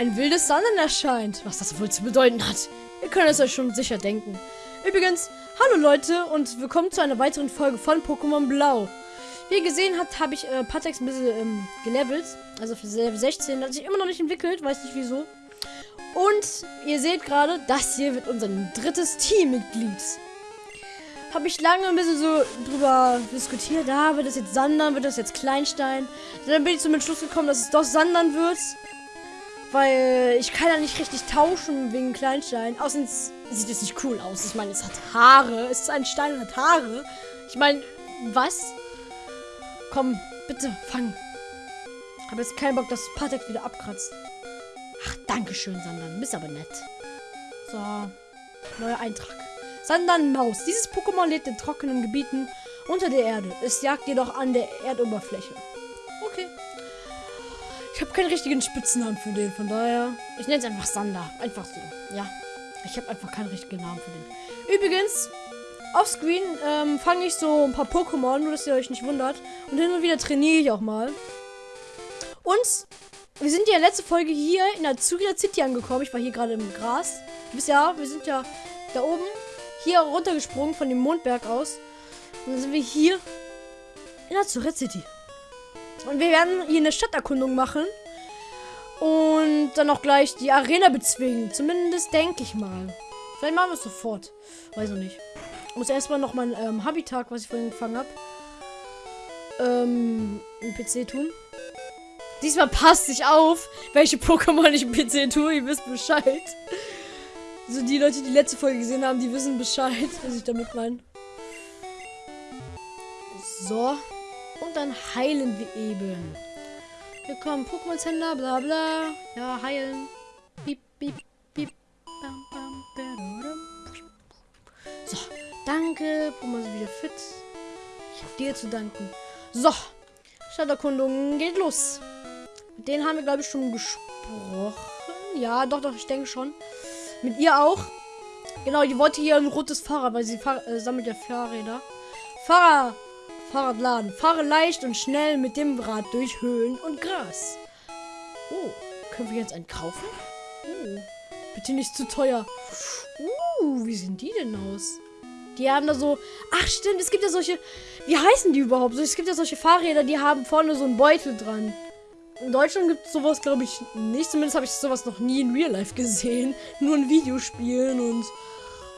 ein wildes Sanden erscheint. Was das wohl zu bedeuten hat. Ihr könnt es euch schon sicher denken. Übrigens, hallo Leute und willkommen zu einer weiteren Folge von Pokémon Blau. Wie ihr gesehen habt, habe ich äh, Patex ein bisschen ähm, gelevelt. Also für Level 16. Hat sich immer noch nicht entwickelt, weiß nicht wieso. Und ihr seht gerade, das hier wird unser drittes Teammitglied. Habe ich lange ein bisschen so drüber diskutiert. Da ah, wird das jetzt Sandern, wird das jetzt Kleinstein. Dann bin ich zum Entschluss gekommen, dass es doch Sandern wird. Weil ich kann ja nicht richtig tauschen wegen Kleinstein. Außerdem sieht es nicht cool aus. Ich meine, es hat Haare. Es ist ein Stein und hat Haare. Ich meine, was? Komm, bitte, fang. Habe jetzt keinen Bock, dass Patek wieder abkratzt. Ach, danke schön, Sandern. Bist aber nett. So, neuer Eintrag. Sandern Maus. Dieses Pokémon lebt in trockenen Gebieten unter der Erde. Es jagt jedoch an der Erdoberfläche. Okay. Ich habe keinen richtigen Spitznamen für den, von daher. Ich nenne es einfach Sander. Einfach so. Ja. Ich habe einfach keinen richtigen Namen für den. Übrigens, Offscreen ähm, fange ich so ein paar Pokémon, nur dass ihr euch nicht wundert. Und hin und wieder trainiere ich auch mal. Und wir sind ja letzte Folge hier in der Azuria City angekommen. Ich war hier gerade im Gras. Du wisst ja, wir sind ja da oben hier runtergesprungen von dem Mondberg aus. Und dann sind wir hier in der Azuria City. Und wir werden hier eine Stadterkundung machen. Und dann auch gleich die Arena bezwingen. Zumindest denke ich mal. Vielleicht machen wir es sofort. Weiß ich nicht. Ich muss erstmal noch mein ähm, Habitat, was ich vorhin gefangen habe, ähm, im PC tun. Diesmal passt sich auf, welche Pokémon ich im PC tue. Ihr wisst Bescheid. Also die Leute, die, die letzte Folge gesehen haben, die wissen Bescheid, was ich damit meine. So. Und dann heilen wir eben. Wir kommen Pokémon-Händler, bla bla. Ja, heilen. Piep, piep, piep. Bam, bam, so, danke. Pokémon sind wieder fit. Ich habe dir zu danken. So, Stadterkundung geht los. Mit denen haben wir, glaube ich, schon gesprochen. Ja, doch, doch, ich denke schon. Mit ihr auch. Genau, die wollte hier ein rotes Fahrrad, weil sie fahr äh, sammelt ja Fahrräder. Fahrrad, Fahrradladen. Fahre leicht und schnell mit dem Rad durch Höhlen und Gras. Oh, können wir jetzt einen kaufen? Oh, bitte nicht zu teuer. Uh, wie sehen die denn aus? Die haben da so. Ach, stimmt, es gibt ja solche. Wie heißen die überhaupt? Es gibt ja solche Fahrräder, die haben vorne so einen Beutel dran. In Deutschland gibt es sowas, glaube ich, nicht. Zumindest habe ich sowas noch nie in Real Life gesehen. Nur in Videospielen und,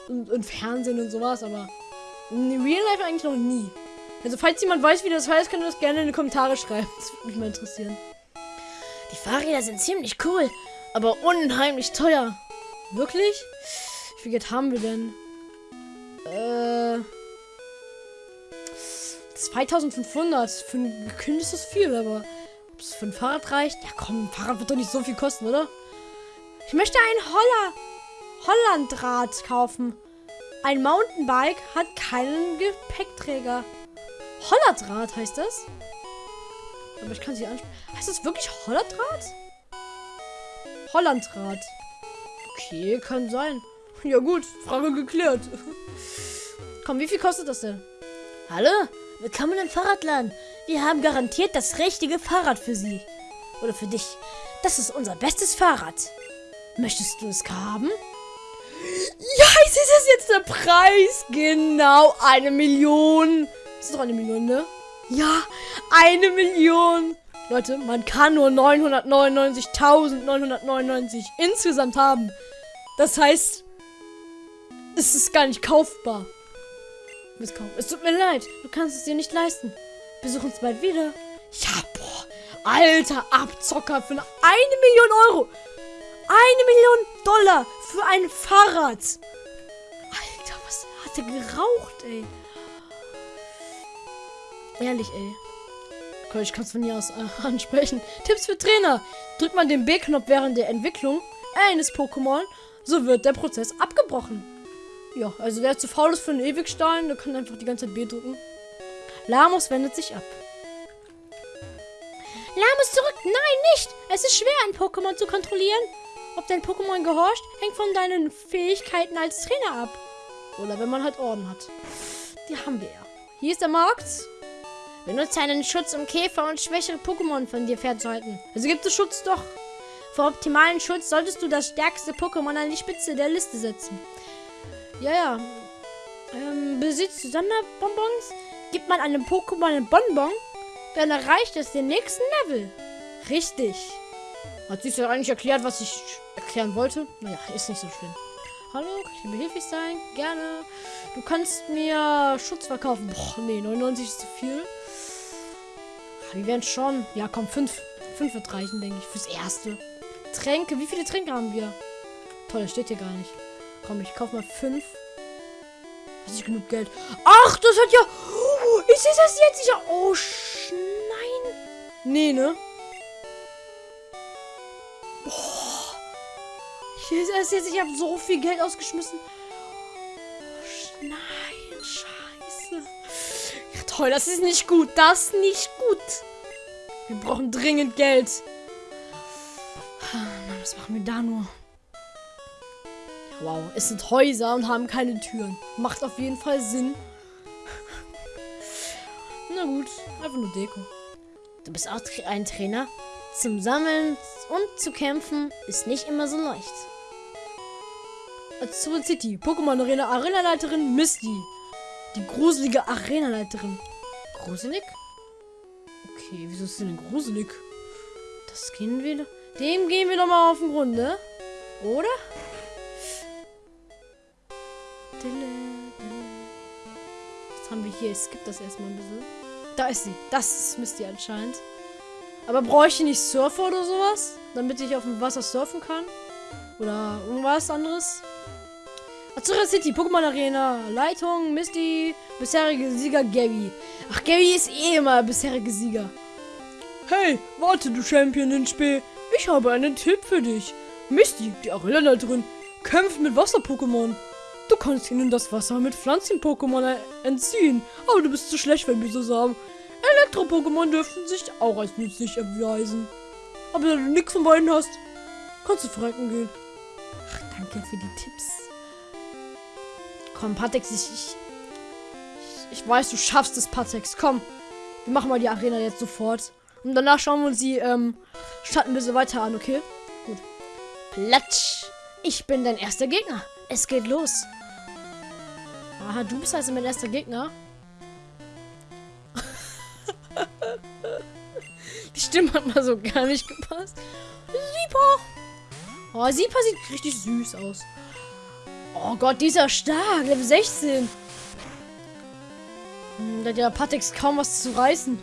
und, und Fernsehen und sowas, aber in Real Life eigentlich noch nie. Also, falls jemand weiß, wie das heißt, könnt ihr das gerne in die Kommentare schreiben. Das würde mich mal interessieren. Die Fahrräder sind ziemlich cool, aber unheimlich teuer. Wirklich? Wie viel Geld haben wir denn? Äh. 2500. Für ein Kind ist das viel, aber ob es für ein Fahrrad reicht? Ja, komm, ein Fahrrad wird doch nicht so viel kosten, oder? Ich möchte ein Holler Hollandrad kaufen. Ein Mountainbike hat keinen Gepäckträger. Hollandrad heißt das? Aber ich kann sie ansprechen. Heißt das wirklich Hollandrad? Hollandrad. Okay, kann sein. Ja gut, Frage geklärt. Komm, wie viel kostet das denn? Hallo, willkommen im Fahrradladen. Wir haben garantiert das richtige Fahrrad für Sie. Oder für dich. Das ist unser bestes Fahrrad. Möchtest du es haben? Ja, ist das jetzt der Preis? Genau, eine Million. Ist doch eine Million, ne? Ja, eine Million. Leute, man kann nur 999.999 insgesamt haben. Das heißt, es ist gar nicht kaufbar. Es tut mir leid, du kannst es dir nicht leisten. Besuch uns bald wieder. Ja, boah. Alter Abzocker für eine, eine Million Euro. Eine Million Dollar für ein Fahrrad. Alter, was hat er geraucht, ey? Ehrlich, ey. Ich kann es von hier aus äh, ansprechen. Tipps für Trainer. Drückt man den B-Knopf während der Entwicklung eines Pokémon, so wird der Prozess abgebrochen. Ja, also wer zu faul ist für einen Ewigstein, der kann einfach die ganze Zeit B drücken. Lamos wendet sich ab. Lamos zurück! Nein, nicht! Es ist schwer, ein Pokémon zu kontrollieren. Ob dein Pokémon gehorcht, hängt von deinen Fähigkeiten als Trainer ab. Oder wenn man halt Orden hat. Die haben wir ja. Hier ist der Markt. Benutze einen Schutz, um Käfer und schwächere Pokémon von dir fernzuhalten. Also gibt es Schutz doch. Für optimalen Schutz solltest du das stärkste Pokémon an die Spitze der Liste setzen. Ja, ja. Ähm, besitzt Sonderbonbons? Gibt man einem Pokémon einen Bonbon, dann erreicht es den nächsten Level. Richtig. Hat sich ja eigentlich erklärt, was ich erklären wollte? Naja, ist nicht so schlimm. Hallo, kann ich dir behilflich sein? Gerne. Du kannst mir Schutz verkaufen. Boah, nee, 99 ist zu viel. Die werden schon. Ja, komm, 5. 5 wird reichen, denke ich, fürs Erste. Tränke, wie viele Tränke haben wir? Toll, das steht hier gar nicht. Komm, ich kauf mal 5. Hast nicht genug Geld. Ach, das hat ja. Oh, sehe das jetzt sicher. Oh, nein. Nee, ne? Boah. Ich das jetzt. Ich habe so viel Geld ausgeschmissen. Oh, nein, toll, das ist nicht gut. Das ist nicht gut. Wir brauchen dringend Geld. Mann, was machen wir da nur? Wow, es sind Häuser und haben keine Türen. Macht auf jeden Fall Sinn. Na gut, einfach nur Deko. Du bist auch ein Trainer. Zum Sammeln und zu kämpfen ist nicht immer so leicht. Azul City, Pokémon Arena, Arenaleiterin Misty. Die gruselige Arenaleiterin. Gruselig? Okay, wieso ist sie denn gruselig? Das gehen wir. Dem gehen wir doch mal auf den Grund, ne? Oder? Was haben wir hier? Ich skippe das erstmal ein bisschen. Da ist sie. Das ist Misty anscheinend. Aber brauche ich nicht Surfer oder sowas? Damit ich auf dem Wasser surfen kann? Oder irgendwas anderes? Azura City, Pokémon Arena, Leitung, Misty, bisherige Sieger Gabby. Ach, Gabby ist eh immer bisherige Sieger. Hey, warte, du Champion-Spee. Ich habe einen Tipp für dich. Misty, die Arena-Leiterin, kämpft mit Wasser-Pokémon. Du kannst ihnen das Wasser mit Pflanzen-Pokémon entziehen, aber du bist zu schlecht, wenn wir so sagen. Elektro-Pokémon dürften sich auch als nützlich erweisen. Aber wenn du nichts von beiden hast, kannst du frecken gehen. Ach, danke für die Tipps. Komm, Patex, ich, ich, ich weiß, du schaffst es, Patex. Komm, wir machen mal die Arena jetzt sofort. Und danach schauen wir uns die ähm, Stadt ein bisschen weiter an, okay? Gut. Platsch! Ich bin dein erster Gegner. Es geht los. Aha, du bist also mein erster Gegner. Die Stimme hat mal so gar nicht gepasst. Siepa! Oh, Siepa sieht richtig süß aus. Oh Gott, dieser stark. Level 16. Hm, da hat ja Patex kaum was zu reißen.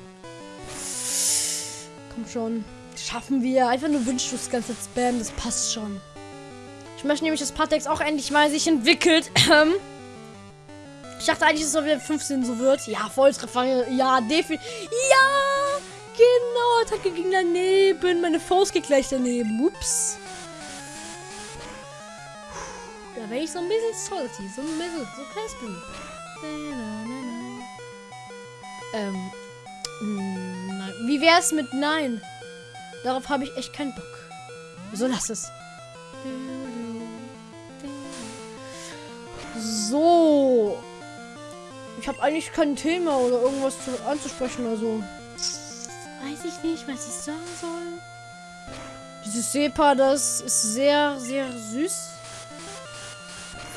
Komm schon. Schaffen wir. Einfach nur Windschuss ganz ganze Spam. Das passt schon. Ich möchte nämlich, dass Patex auch endlich mal sich entwickelt. Ich dachte eigentlich, dass es wieder 15 so wird. Ja, Volltreffer. Ja, definitiv. Ja, genau. Attacke ging daneben. Meine Faust geht gleich daneben. Ups. Wäre ich so ein bisschen salty. So ein bisschen. So kleines bisschen. Ähm. Nein. Wie wär's mit Nein? Darauf habe ich echt keinen Bock. So lass es. So. Ich habe eigentlich kein Thema oder irgendwas zu, anzusprechen, also. Weiß ich nicht, was ich sagen soll. Dieses Sepa, das ist sehr, sehr süß.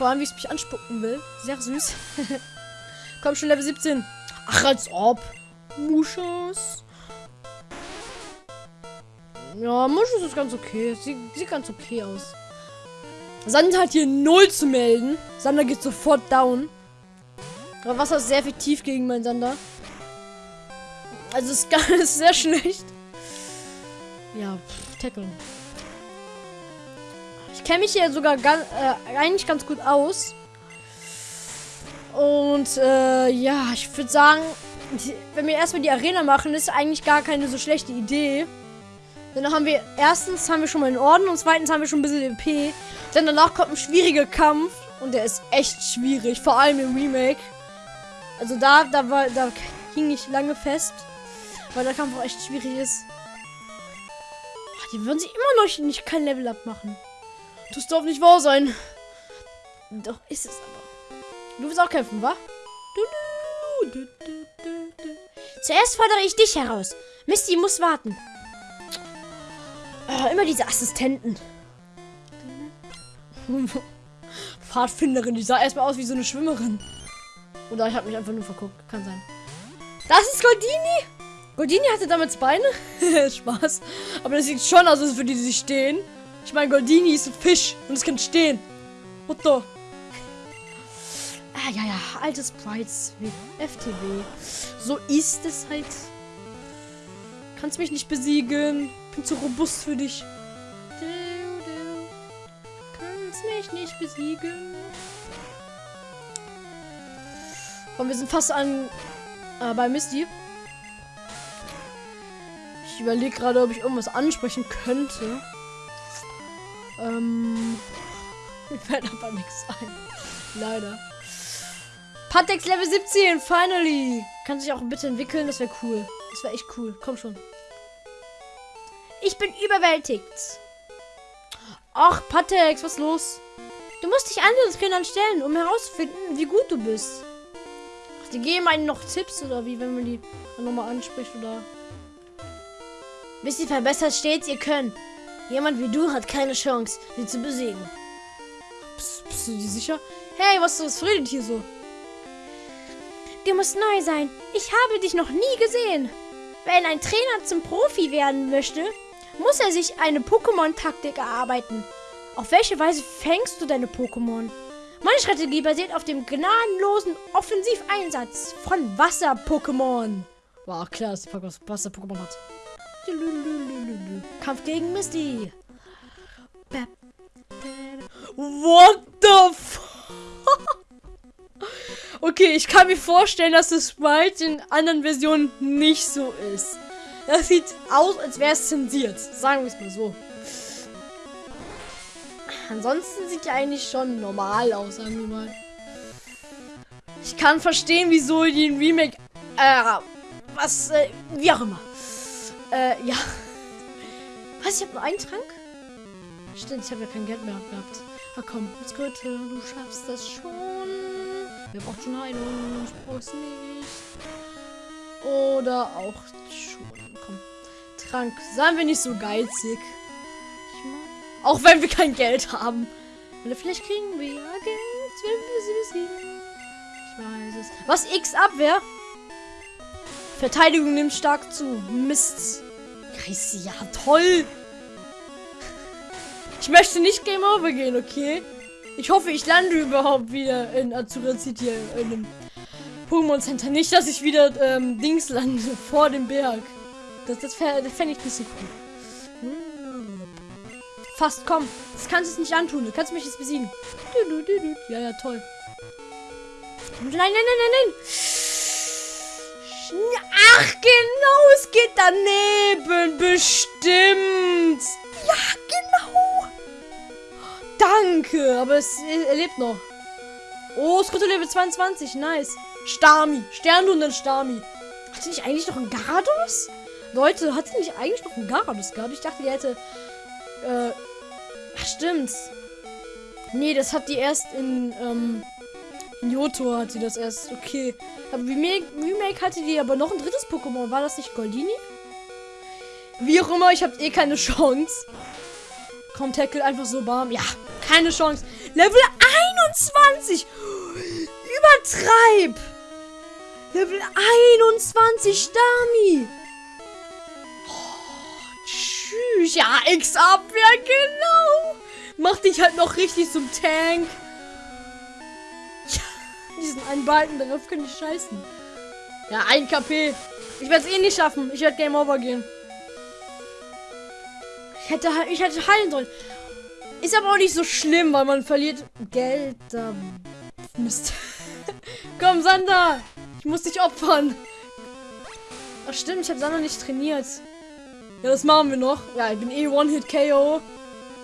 Vor allem, wie es mich anspucken will. Sehr süß. Komm schon, Level 17. Ach, als ob. Muschos. Ja, Muschos ist ganz okay. Sie sieht ganz okay aus. Sander hat hier null zu melden. Sander geht sofort down. Aber Wasser ist sehr effektiv gegen meinen Sander. Also ist, ist sehr schlecht. Ja, pff, Tackle. Ich kenne mich hier sogar ganz, äh, eigentlich ganz gut aus. Und äh, ja, ich würde sagen, wenn wir erstmal die Arena machen, ist eigentlich gar keine so schlechte Idee. Dann haben wir, erstens haben wir schon mal einen Orden und zweitens haben wir schon ein bisschen EP. Dann danach kommt ein schwieriger Kampf und der ist echt schwierig, vor allem im Remake. Also da, da war, da hing ich lange fest, weil der Kampf auch echt schwierig ist. Die würden sich immer noch nicht kein Level up machen. Das darf nicht wahr sein. Doch ist es aber. Du willst auch kämpfen, wa? Zuerst fordere ich dich heraus. Misty muss warten. Oh, immer diese Assistenten. Pfadfinderin, die sah erstmal aus wie so eine Schwimmerin. Oder ich habe mich einfach nur verguckt. Kann sein. Das ist Goldini. Goldini hatte damals Beine. Spaß. Aber das sieht schon aus, als würde sie stehen. Ich meine, Goldini ist ein Fisch und es kann stehen. What the? Ah, ja, ja. Alte Sprites wie FTW. So ist es halt. Kannst mich nicht besiegen. Bin zu robust für dich. Kannst mich nicht besiegen. Komm, wir sind fast an äh, bei Misty. Ich überlege gerade, ob ich irgendwas ansprechen könnte. Ähm. Mir fällt aber nichts ein. Leider. Patex Level 17, finally! Kann sich auch bitte entwickeln, das wäre cool. Das wäre echt cool. Komm schon. Ich bin überwältigt. Ach, Patex, was los? Du musst dich anderen Trainern stellen, um herauszufinden, wie gut du bist. Ach, die geben einen noch Tipps oder wie, wenn man die nochmal anspricht oder. Bis sie verbessert stets ihr Können. Jemand wie du hat keine Chance, sie zu besiegen. Bist, bist du dir sicher? Hey, was, was redet hier so? Du musst neu sein. Ich habe dich noch nie gesehen. Wenn ein Trainer zum Profi werden möchte, muss er sich eine Pokémon-Taktik erarbeiten. Auf welche Weise fängst du deine Pokémon? Meine Strategie basiert auf dem gnadenlosen Offensiveinsatz von Wasser-Pokémon. War klar, dass die Wasser-Pokémon hat. Kampf gegen Misty. What the fuck? Okay, ich kann mir vorstellen, dass das Sprite in anderen Versionen nicht so ist. Das sieht aus, als wäre es zensiert. Sagen wir es mal so. Ansonsten sieht er eigentlich schon normal aus, sagen wir mal. Ich kann verstehen, wieso die ein Remake, äh, was, äh, wie auch immer. Äh, ja. Was, ich habe nur einen Trank? Stimmt, ich habe ja kein Geld mehr gehabt. Na komm, jetzt Goethe, du schaffst das schon. Wer braucht schon Heilung? Ich brauch's nicht. Oder auch schon. Komm. Trank. Seien wir nicht so geizig. Auch wenn wir kein Geld haben. Oder vielleicht kriegen wir ja Geld, wenn wir sie besiegen. Ich weiß es. Was? X-Abwehr? Verteidigung nimmt stark zu. Mist. Ja, toll. Ich möchte nicht Game Over gehen, okay? Ich hoffe, ich lande überhaupt wieder in Azura City in einem Pokémon Center. Nicht, dass ich wieder ähm, Dings lande vor dem Berg. Das, das, das fände ich nicht so cool. Hm. Fast, komm. Das kannst du es nicht antun. Du kannst mich jetzt besiegen. Ja, ja, toll. Nein, nein, nein, nein, nein. Ach, genau, es geht daneben. Bestimmt. Ja, genau. Danke, aber es er lebt noch. Oh, Skruto Level 22, nice. Stami, Sternhund und Stami. Hatte nicht eigentlich noch einen Garados? Leute, hatte nicht eigentlich noch einen Garados gehabt? Ich dachte, die hätte... Äh, ach, stimmt's. Nee, das hat die erst in, ähm, in Johto hat sie das erst. Okay. Aber Remake, Remake hatte die aber noch ein drittes Pokémon. War das nicht Goldini? Wie auch immer, ich habe eh keine Chance. Komm, Tackle einfach so warm. Ja, keine Chance. Level 21. Übertreib. Level 21, Stami. Oh, tschüss. Ja, X-Abwehr, genau. Mach dich halt noch richtig zum Tank. Diesen einen Balken darauf könnte ich scheißen. Ja, ein KP. Ich werde es eh nicht schaffen. Ich werde Game Over gehen. Ich hätte, ich hätte heilen sollen. Ist aber auch nicht so schlimm, weil man verliert Geld. Da Mist. Komm, Sander. Ich muss dich opfern. Ach stimmt, ich habe Sander nicht trainiert. Ja, das machen wir noch. Ja, ich bin eh One-Hit-KO.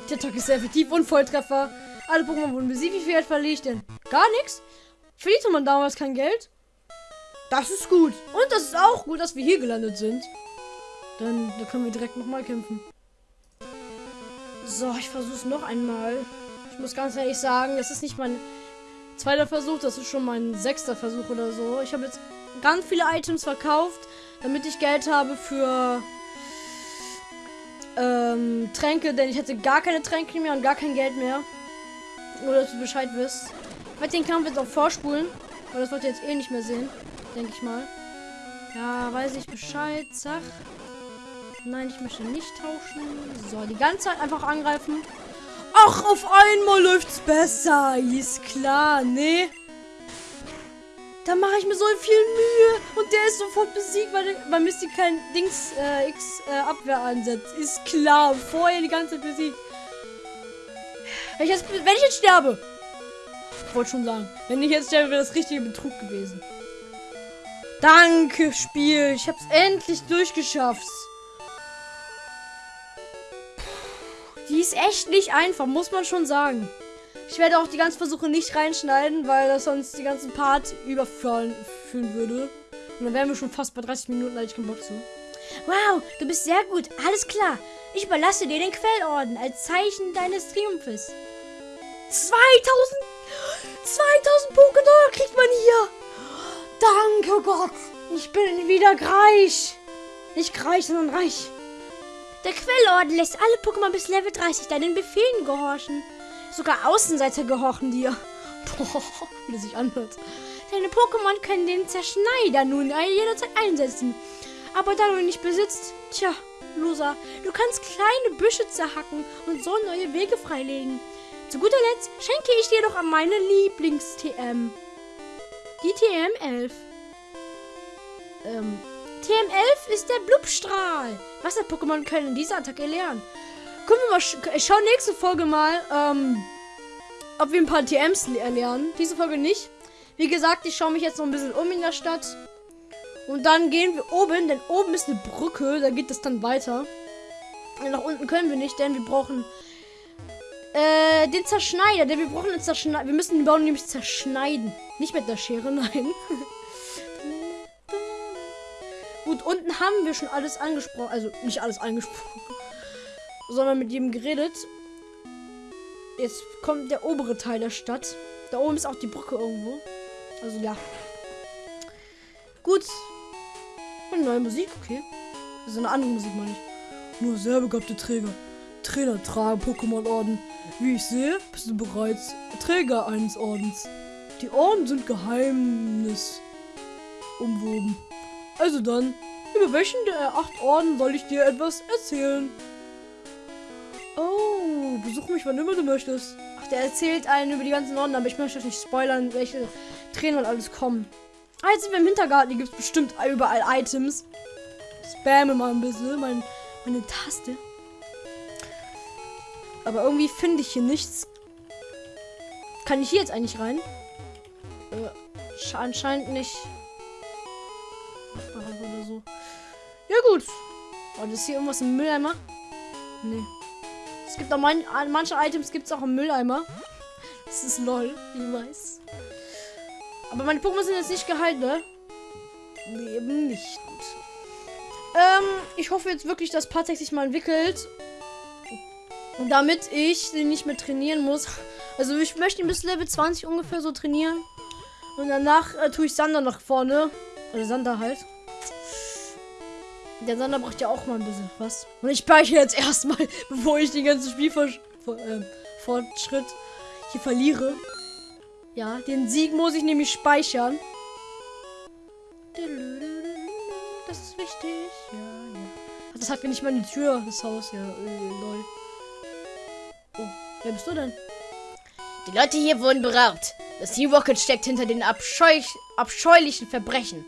Der Talk ist sehr effektiv und Volltreffer. Alle Pokémon wurden besiegt. Wie viel Geld verliere ich denn? Gar nichts. Verlierte man damals kein Geld? Das ist gut. Und das ist auch gut, dass wir hier gelandet sind. Dann da können wir direkt nochmal kämpfen. So, ich versuche es noch einmal. Ich muss ganz ehrlich sagen, das ist nicht mein zweiter Versuch, das ist schon mein sechster Versuch oder so. Ich habe jetzt ganz viele Items verkauft, damit ich Geld habe für ähm, Tränke, denn ich hätte gar keine Tränke mehr und gar kein Geld mehr. Nur, dass du Bescheid wisst. Werde den Kampf jetzt auch vorspulen, weil das wollt ihr jetzt eh nicht mehr sehen, denke ich mal. Ja, weiß ich Bescheid, zack. Nein, ich möchte nicht tauschen. So, die ganze Zeit einfach angreifen. Ach, auf einmal läuft's besser. Ist klar, nee. Da mache ich mir so viel Mühe und der ist sofort besiegt, weil, weil Misty kein Dings äh, X äh, Abwehr ansetzt. Ist klar, vorher die ganze Zeit besiegt. Wenn ich jetzt, wenn ich jetzt sterbe, wollte schon sagen, wenn ich jetzt sterbe, wäre das richtige Betrug gewesen. Danke, Spiel. Ich hab's endlich durchgeschafft. Die ist echt nicht einfach, muss man schon sagen. Ich werde auch die ganzen Versuche nicht reinschneiden, weil das sonst die ganzen Part überführen würde. Und dann wären wir schon fast bei 30 Minuten, da ich keinen Bock zu. Wow, du bist sehr gut. Alles klar. Ich überlasse dir den Quellorden als Zeichen deines Triumphes. 2000 2000 Pokédollar kriegt man hier. Danke Gott. Ich bin wieder reich. Nicht reich, sondern reich. Der Quellorden lässt alle Pokémon bis Level 30 deinen Befehlen gehorchen. Sogar Außenseiter gehorchen dir. Boah, wie das sich anhört. Deine Pokémon können den Zerschneider nun jederzeit einsetzen. Aber da du ihn nicht besitzt, tja, Loser, du kannst kleine Büsche zerhacken und so neue Wege freilegen. Zu guter Letzt schenke ich dir doch an meine Lieblings-TM. Die TM11. Ähm, TM11 ist der Blubstrahl. Wasser-Pokémon können diese Attacke lernen. Gucken wir mal, ich schaue nächste Folge mal, ähm, ob wir ein paar TMs lernen. Diese Folge nicht. Wie gesagt, ich schaue mich jetzt noch ein bisschen um in der Stadt. Und dann gehen wir oben, denn oben ist eine Brücke, da geht es dann weiter. Nach unten können wir nicht, denn wir brauchen äh, den Zerschneider. Denn wir brauchen den Zerschneider. Wir müssen den Baum nämlich zerschneiden. Nicht mit der Schere, nein. Gut, unten haben wir schon alles angesprochen. Also nicht alles angesprochen sondern mit jedem geredet. Jetzt kommt der obere Teil der Stadt. Da oben ist auch die Brücke irgendwo. Also ja. Gut. Und neue Musik, okay. Das ist eine andere Musik, meine ich. Nur sehr begabte Träger. Trainer tragen Pokémon-Orden. Wie ich sehe, bist du bereits Träger eines Ordens. Die Orden sind Geheimnis umwoben. Also dann, über welchen der acht Orden soll ich dir etwas erzählen? Oh, besuch mich, wann immer du möchtest. Ach, der erzählt einen über die ganzen Orden, aber ich möchte nicht spoilern, welche Trainer und alles kommen. Ah, wir im Hintergarten. Hier gibt es bestimmt überall Items. Spamme mal ein bisschen mein, meine Taste. Aber irgendwie finde ich hier nichts. Kann ich hier jetzt eigentlich rein? Äh, anscheinend nicht. Oder so. Ja gut. Oh, ist hier irgendwas im Mülleimer? Nee. Es gibt auch man, manche Items gibt es auch im Mülleimer. Das ist lol, ich weiß. Aber meine Pokémon sind jetzt nicht geheilt, ne? Nee, eben nicht. Gut. Ähm, ich hoffe jetzt wirklich, dass Patek sich mal entwickelt. Damit ich den nicht mehr trainieren muss. Also ich möchte ihn bis Level 20 ungefähr so trainieren. Und danach äh, tue ich Sander nach vorne. Also Sander halt. Der Sander braucht ja auch mal ein bisschen was. Und ich speichere jetzt erstmal, bevor ich den ganzen Spielfortschritt äh, hier verliere. Ja, den Sieg muss ich nämlich speichern. Das ist wichtig. Ja, ja. Das hat mir nicht mal die Tür, das Haus. Ja, äh, lol. Oh, wer bist du denn? Die Leute hier wurden beraubt. Das Team Rocket steckt hinter den abscheu abscheulichen Verbrechen.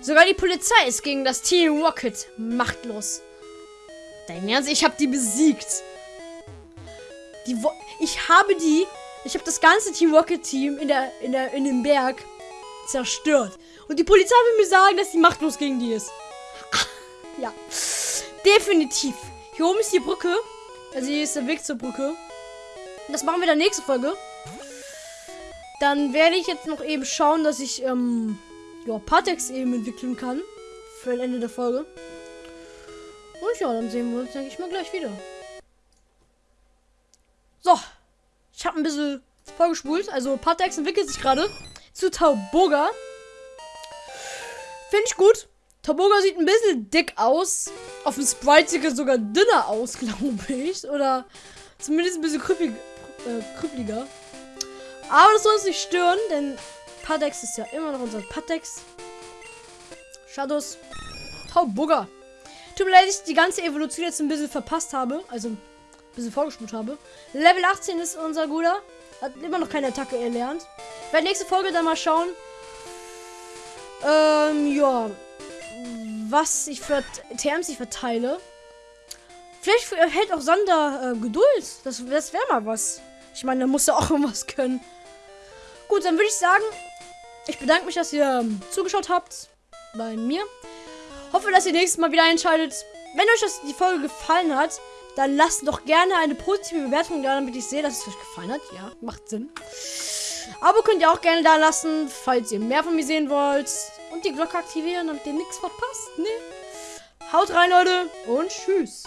Sogar die Polizei ist gegen das Team Rocket machtlos. Dein Ernst? Ich habe die besiegt. Die Wo ich habe die. Ich habe das ganze Team Rocket Team in der in der in dem Berg zerstört. Und die Polizei will mir sagen, dass die machtlos gegen die ist. ja, definitiv. Hier oben ist die Brücke. Also hier ist der Weg zur Brücke. Das machen wir in der nächsten Folge. Dann werde ich jetzt noch eben schauen, dass ich ähm, ja, Patex eben entwickeln kann. Für ein Ende der Folge. Und ja, dann sehen wir uns, denke ich mal, gleich wieder. So. Ich habe ein bisschen vorgespult. Also, Patex entwickelt sich gerade zu Tauboga. Finde ich gut. Toboga sieht ein bisschen dick aus. Auf dem Sprite sieht er sogar dünner aus, glaube ich. Oder zumindest ein bisschen krüppig, äh, krüppeliger. Aber das soll uns nicht stören, denn Patex ist ja immer noch unser Patex. Shadows. Tauburger. Tut mir leid, dass ich die ganze Evolution jetzt ein bisschen verpasst habe. Also ein bisschen vorgespult habe. Level 18 ist unser Guter. Hat immer noch keine Attacke erlernt. Ich werde nächste Folge dann mal schauen. Ähm, ja. Was ich für TMs ich verteile. Vielleicht hält auch Sander äh, Geduld. Das, das wäre mal was. Ich meine, da muss er auch irgendwas können. Gut, dann würde ich sagen, ich bedanke mich, dass ihr ähm, zugeschaut habt bei mir. Hoffe, dass ihr nächstes Mal wieder einschaltet. Wenn euch das, die Folge gefallen hat, dann lasst doch gerne eine positive Bewertung da, damit ich sehe, dass es euch gefallen hat. Ja, macht Sinn. Abo könnt ihr auch gerne da lassen, falls ihr mehr von mir sehen wollt. Und die Glocke aktivieren, damit ihr nichts verpasst. Nee. Haut rein, Leute. Und tschüss.